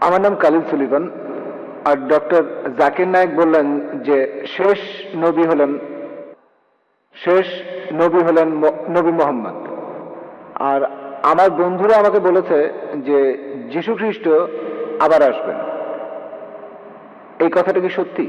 আমার নাম কালিম সুলিবান আর ডক্টর জাকির নায়েক বললেন যে শেষ নবী হলেন, শেষ নবী হলেন নবী মোহাম্মদ। আর আমার বন্ধুরা আমাকে বলেছে যে যীশু খ্রিস্ট আবার আসবেন। এই কথাটা কি সত্যি?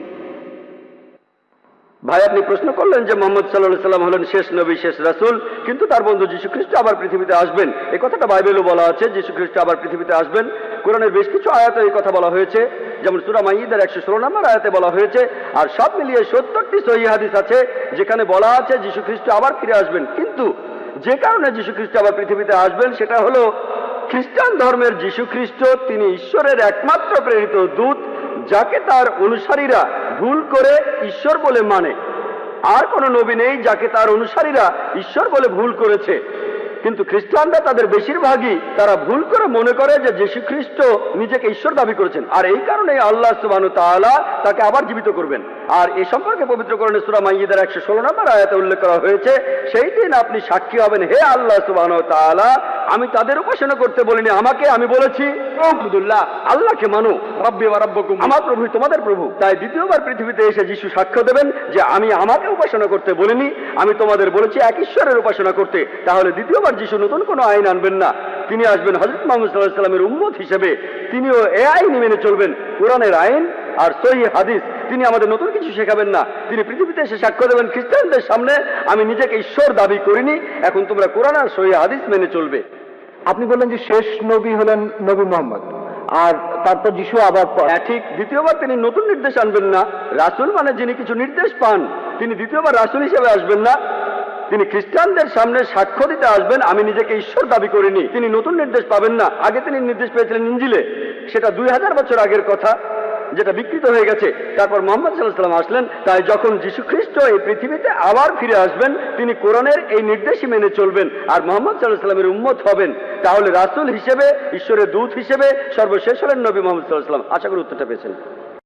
ভাই, আপনি প্রশ্ন করলেন যে মোহাম্মদ সাল্লাহ সাল্লাম হলেন শেষ নবী, শেষ রাসুল, কিন্তু তার বন্ধু যীশু খ্রিস্ট আবার পৃথিবীতে আসবেন। এই কথাটা বাইবেলও বলা আছে যীশু খ্রিস্ট আবার পৃথিবীতে আসবেন। কোরআনের বেশ কিছু আয়াতে এই কথা বলা হয়েছে, যেমন সুরা মাইদের একশো ষোলো নম্বর আয়াতে বলা হয়েছে, আর সব মিলিয়ে সত্তরটি সহি হাদিস আছে, যেখানে বলা আছে যীশু খ্রিস্ট আবার ফিরে আসবেন। কিন্তু যে কারণে যীশু খ্রিস্ট আবার পৃথিবীতে আসবেন, সেটা হলো খ্রিস্টান ধর্মের যীশু খ্রিস্ট তিনি ঈশ্বরের একমাত্র প্রেরিত দূত, যাকে তার অনুসারীরা ভুল করে ঈশ্বর বলে মানে। আর কোনো নবী নেই যাকে তার অনুসারীরা ঈশ্বর বলে ভুল করেছে। কিন্তু খ্রিস্টানরা তাদের বেশিরভাগই তারা ভুল করে মনে করে যে যীশু খ্রিস্ট নিজেকে ঈশ্বর দাবি করেছেন। আর এই কারণে আল্লাহ সুবানু তাআলা তাকে আবার জীবিত করবেন। আর এ সম্পর্কে পবিত্রকরণে সুরা মাইয়িদের একশো ষোলো নম্বর আয়াতে উল্লেখ করা হয়েছে, সেই দিন আপনি সাক্ষী হবেন, হে আল্লাহ সুবানু তাআলা আমি তাদের উপাসনা করতে বলিনি, আমাকে আমি বলেছি আব্দুল্লাহ আল্লাহকে মানো, রব্বি ওয়া রাব্বুকুম। আমার প্রভু, তোমাদের প্রভু। তাই দ্বিতীয়বার পৃথিবীতে এসে যিশু সাক্ষ্য দেবেন যে আমি আমাকে উপাসনা করতে বলিনি, আমি তোমাদের বলেছি এক ঈশ্বরের উপাসনা করতে। তাহলে দ্বিতীয়বার যিশু নতুন কোনো আইন আনবেন না। তিনি আসবেন হজরত মোহাম্মদ সাল্লাহ সাল্লামের উম্মত হিসেবে। তিনিও এ আইন মেনে চলবেন, কোরআনের আইন আর সহি হাদিস। তিনি আমাদের নতুন কিছু শেখাবেন না। তিনি পৃথিবীতে এসে সাক্ষ্য দেবেন, খ্রিস্টানদের সামনে আমি নিজেকে ঈশ্বর দাবি করিনি। এখন তোমরা কোরআন আর সহি হাদিস মেনে চলবে। আপনি বললেন যে শেষ নবী হলেন নবী মোহাম্মদ। আর তারপর যিশু আবার হ্যাঁ ঠিক। দ্বিতীয়বার তিনি নতুন নির্দেশ আনবেন না। রাসুল মানে যিনি কিছু নির্দেশ পান, তিনি দ্বিতীয়বার রাসুল হিসেবে আসবেন না। তিনি খ্রিস্টানদের সামনে সাক্ষ্য দিতে আসবেন, আমি নিজেকে ঈশ্বর দাবি করিনি। তিনি নতুন নির্দেশ পাবেন না। আগে তিনি নির্দেশ পেয়েছিলেন ইঞ্জিলে। সেটা দুই হাজার বছর আগের কথা। যেটা বিকৃত হয়ে গেছে। তারপর মোহাম্মদ সাল্লাহাম আসলেন, তাই যখন যীশু খ্রিস্ট এই পৃথিবীতে আবার ফিরে আসবেন, তিনি কোরআনের এই নির্দেশই মেনে চলবেন আর মোহাম্মদ সাল্লাহ সাল্লামের উম্মত হবেন। তাহলে রাসুল হিসেবে, ঈশ্বরের দূত হিসেবে সর্বশেষ হলেন নবী মোহাম্মদ সাল্লাহ সাল্লাম আশা করি উত্তরটা পেয়েছেন।